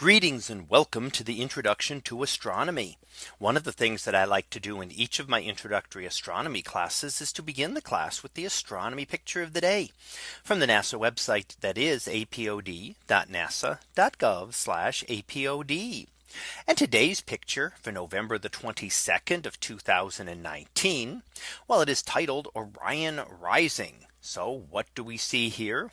Greetings and welcome to the introduction to astronomy. One of the things that I like to do in each of my introductory astronomy classes is to begin the class with the astronomy picture of the day from the NASA website that is apod.nasa.gov apod. And today's picture for November the 22nd of 2019. Well, it is titled Orion Rising. So what do we see here?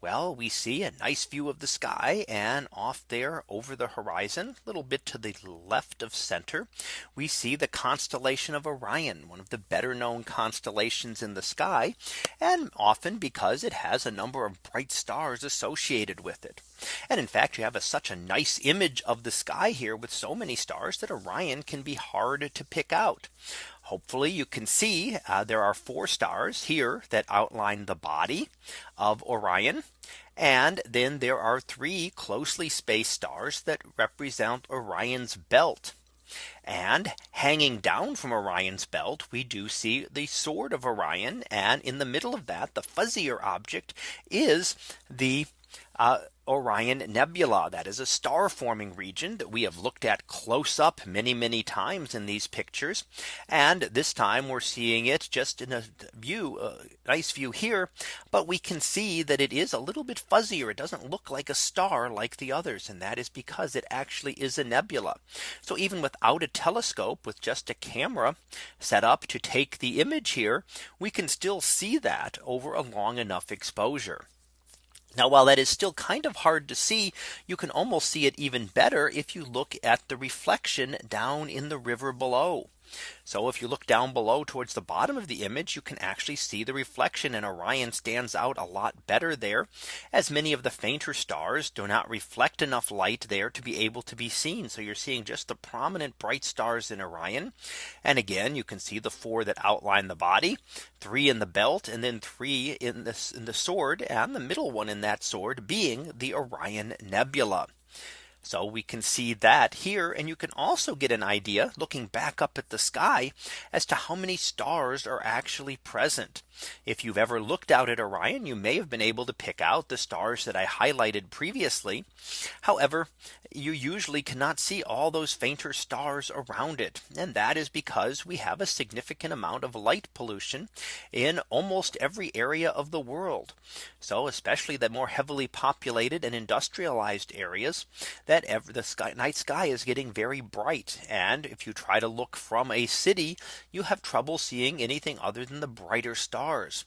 Well, we see a nice view of the sky and off there over the horizon a little bit to the left of center. We see the constellation of Orion, one of the better known constellations in the sky, and often because it has a number of bright stars associated with it. And in fact, you have a, such a nice image of the sky here with so many stars that Orion can be hard to pick out. Hopefully you can see uh, there are four stars here that outline the body of Orion. And then there are three closely spaced stars that represent Orion's belt. And hanging down from Orion's belt, we do see the sword of Orion. And in the middle of that, the fuzzier object is the uh, Orion Nebula. That is a star forming region that we have looked at close up many, many times in these pictures. And this time we're seeing it just in a view, a nice view here. But we can see that it is a little bit fuzzier. It doesn't look like a star like the others. And that is because it actually is a nebula. So even without a telescope with just a camera set up to take the image here, we can still see that over a long enough exposure. Now, while that is still kind of hard to see, you can almost see it even better if you look at the reflection down in the river below. So if you look down below towards the bottom of the image, you can actually see the reflection and Orion stands out a lot better there as many of the fainter stars do not reflect enough light there to be able to be seen. So you're seeing just the prominent bright stars in Orion. And again, you can see the four that outline the body, three in the belt, and then three in this in the sword and the middle one in that sword being the Orion Nebula. So we can see that here and you can also get an idea looking back up at the sky as to how many stars are actually present. If you've ever looked out at Orion, you may have been able to pick out the stars that I highlighted previously. However, you usually cannot see all those fainter stars around it. And that is because we have a significant amount of light pollution in almost every area of the world. So especially the more heavily populated and industrialized areas that ever the sky night sky is getting very bright. And if you try to look from a city, you have trouble seeing anything other than the brighter stars.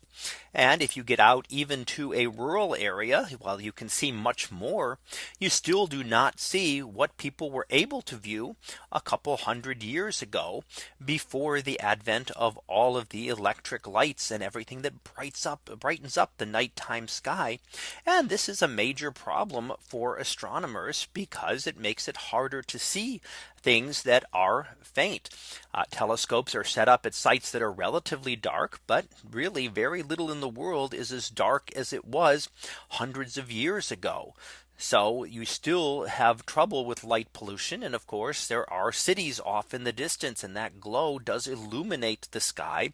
And if you get out even to a rural area, while you can see much more, you still do not see what people were able to view a couple hundred years ago before the advent of all of the electric lights and everything that brights up brightens up the nighttime sky. And this is a major problem for astronomers because it makes it harder to see things that are faint. Uh, telescopes are set up at sites that are relatively dark, but really very little in the world is as dark as it was hundreds of years ago. So you still have trouble with light pollution. And of course, there are cities off in the distance and that glow does illuminate the sky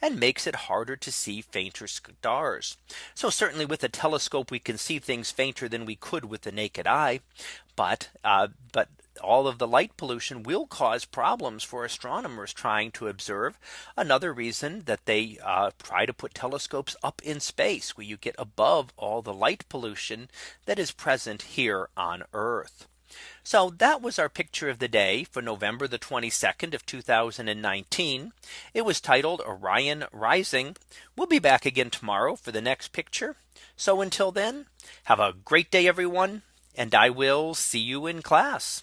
and makes it harder to see fainter stars. So certainly with a telescope, we can see things fainter than we could with the naked eye. But uh, but all of the light pollution will cause problems for astronomers trying to observe. Another reason that they uh, try to put telescopes up in space where you get above all the light pollution that is present here on Earth. So that was our picture of the day for November the 22nd of 2019. It was titled Orion Rising. We'll be back again tomorrow for the next picture. So until then, have a great day, everyone. And I will see you in class.